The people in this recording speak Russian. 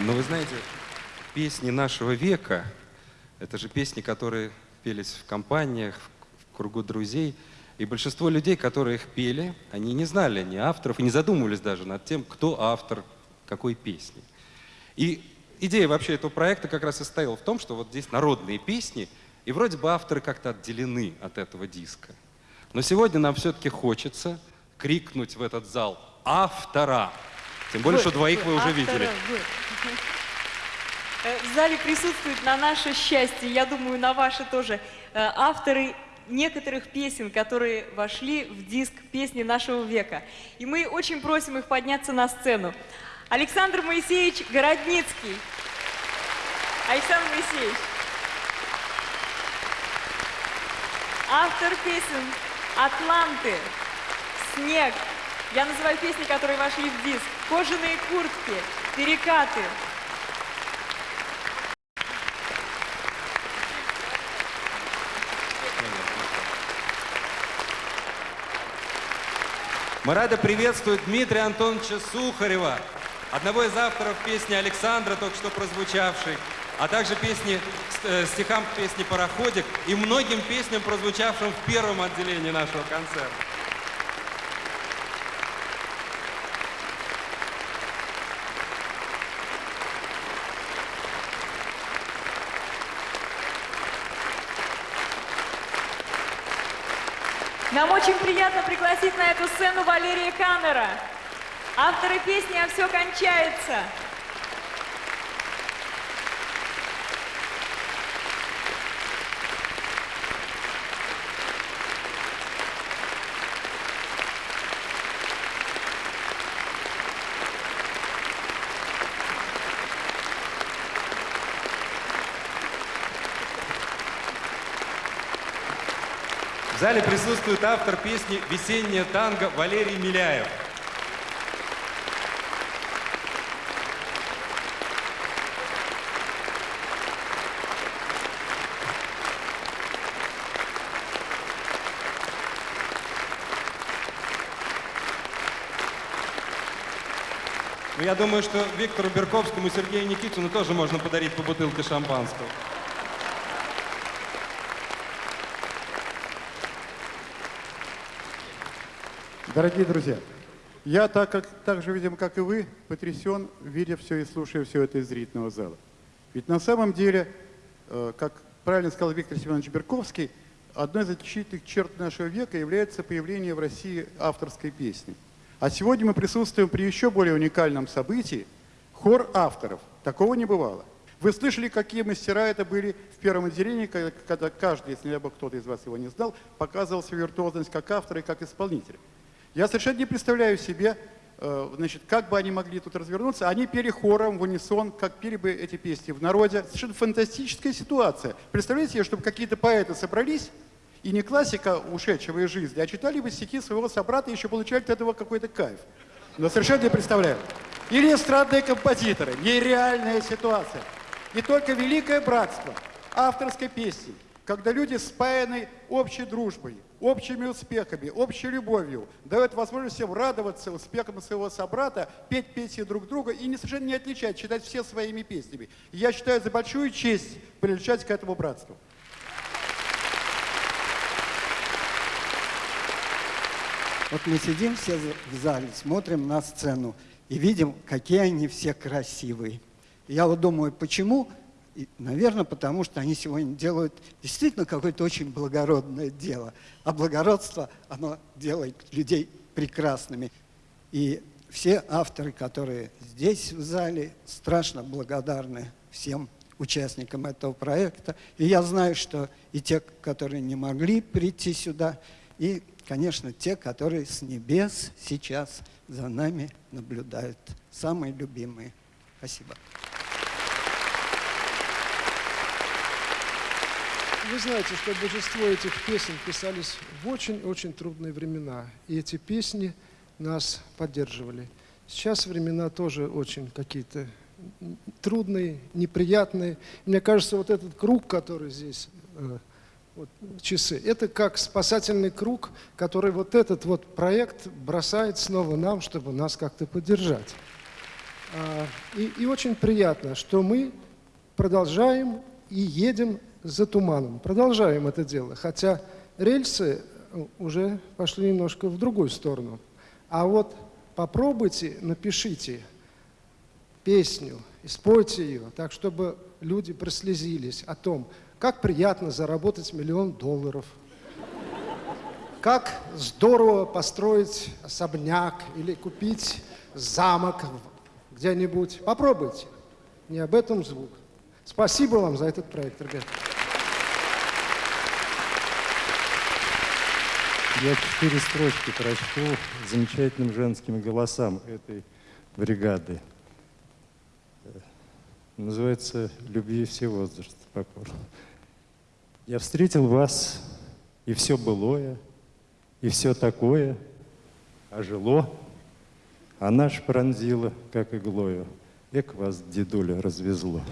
Но вы знаете, песни нашего века, это же песни, которые пелись в компаниях, в кругу друзей. И большинство людей, которые их пели, они не знали ни авторов и не задумывались даже над тем, кто автор какой песни. И идея вообще этого проекта как раз и состояла в том, что вот здесь народные песни, и вроде бы авторы как-то отделены от этого диска. Но сегодня нам все-таки хочется крикнуть в этот зал «Автора!» Тем более, что двоих вы уже видели. Э, в зале присутствуют на наше счастье, я думаю, на ваше тоже, э, авторы некоторых песен, которые вошли в диск «Песни нашего века». И мы очень просим их подняться на сцену. Александр Моисеевич Городницкий. Александр Моисеевич. Автор песен «Атланты», «Снег». Я называю песни, которые вошли в диск. «Кожаные куртки», «Перекаты». Мы рады приветствовать Дмитрия Антоновича Сухарева, одного из авторов песни Александра, только что прозвучавшей, а также песни, э, стихам песни «Пароходик» и многим песням, прозвучавшим в первом отделении нашего концерта. Нам очень приятно пригласить на эту сцену Валерия Каннера, автора песни «А все кончается». В зале присутствует автор песни «Весенняя танго» Валерий Миляев. Ну, я думаю, что Виктору Берковскому и Сергею Никитину тоже можно подарить по бутылке шампанского. Дорогие друзья, я так, как, так же, видимо, как и вы, потрясен, видя все и слушая все это из зрительного зала. Ведь на самом деле, э, как правильно сказал Виктор Семенович Берковский, одной из отличительных черт нашего века является появление в России авторской песни. А сегодня мы присутствуем при еще более уникальном событии – хор авторов. Такого не бывало. Вы слышали, какие мастера это были в первом отделении, когда каждый, если бы кто-то из вас его не знал, показывал свою виртуозность как автора и как исполнителя. Я совершенно не представляю себе, э, значит, как бы они могли тут развернуться. Они пели хором в унисон, как пели бы эти песни в народе. Совершенно фантастическая ситуация. Представляете себе, чтобы какие-то поэты собрались, и не классика ушедшего из жизни, а читали бы стихи своего собрата и еще получали от этого какой-то кайф. Но совершенно не представляю. Или эстрадные композиторы. Нереальная ситуация. И только великое братство авторской песни, когда люди спаяны общей дружбой, общими успехами, общей любовью, дает возможность всем радоваться успехам своего собрата, петь песни друг друга и не совершенно не отличать, читать все своими песнями. я считаю за большую честь приличать к этому братству. Вот мы сидим все в зале, смотрим на сцену и видим, какие они все красивые. Я вот думаю, почему и, наверное, потому что они сегодня делают действительно какое-то очень благородное дело. А благородство, оно делает людей прекрасными. И все авторы, которые здесь в зале, страшно благодарны всем участникам этого проекта. И я знаю, что и те, которые не могли прийти сюда, и, конечно, те, которые с небес сейчас за нами наблюдают. Самые любимые. Спасибо. Вы знаете, что большинство этих песен писались в очень-очень трудные времена. И эти песни нас поддерживали. Сейчас времена тоже очень какие-то трудные, неприятные. Мне кажется, вот этот круг, который здесь, э, вот, часы, это как спасательный круг, который вот этот вот проект бросает снова нам, чтобы нас как-то поддержать. А, И, и очень приятно, что мы продолжаем и едем за туманом. Продолжаем это дело, хотя рельсы э, уже пошли немножко в другую сторону. А вот попробуйте, напишите песню и спойте ее так, чтобы люди прослезились о том, как приятно заработать миллион долларов, как здорово построить особняк или купить замок где-нибудь. Попробуйте. Не об этом звук. Спасибо вам за этот проект, ребят. Я четыре строчки прочту замечательным женским голосам этой бригады. Э, Называется «Любви все возрасты покорны». Я встретил вас, и все былое, и все такое ожило, а наш пронзило, как иглою. Эк вас, дедуля, развезло.